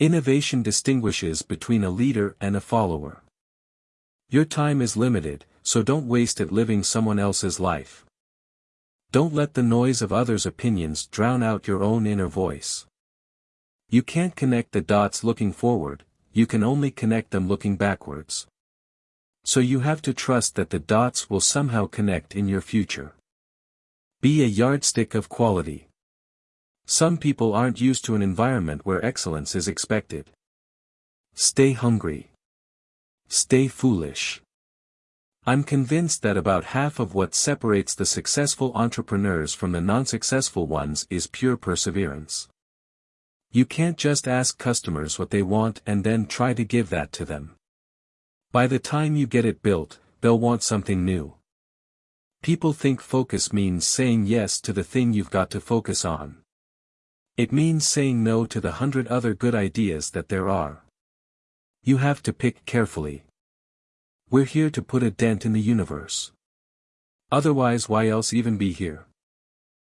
Innovation distinguishes between a leader and a follower. Your time is limited, so don't waste it living someone else's life. Don't let the noise of others' opinions drown out your own inner voice. You can't connect the dots looking forward, you can only connect them looking backwards. So you have to trust that the dots will somehow connect in your future. Be a yardstick of quality. Some people aren't used to an environment where excellence is expected. Stay hungry. Stay foolish. I'm convinced that about half of what separates the successful entrepreneurs from the non-successful ones is pure perseverance. You can't just ask customers what they want and then try to give that to them. By the time you get it built, they'll want something new. People think focus means saying yes to the thing you've got to focus on. It means saying no to the hundred other good ideas that there are. You have to pick carefully. We're here to put a dent in the universe. Otherwise why else even be here?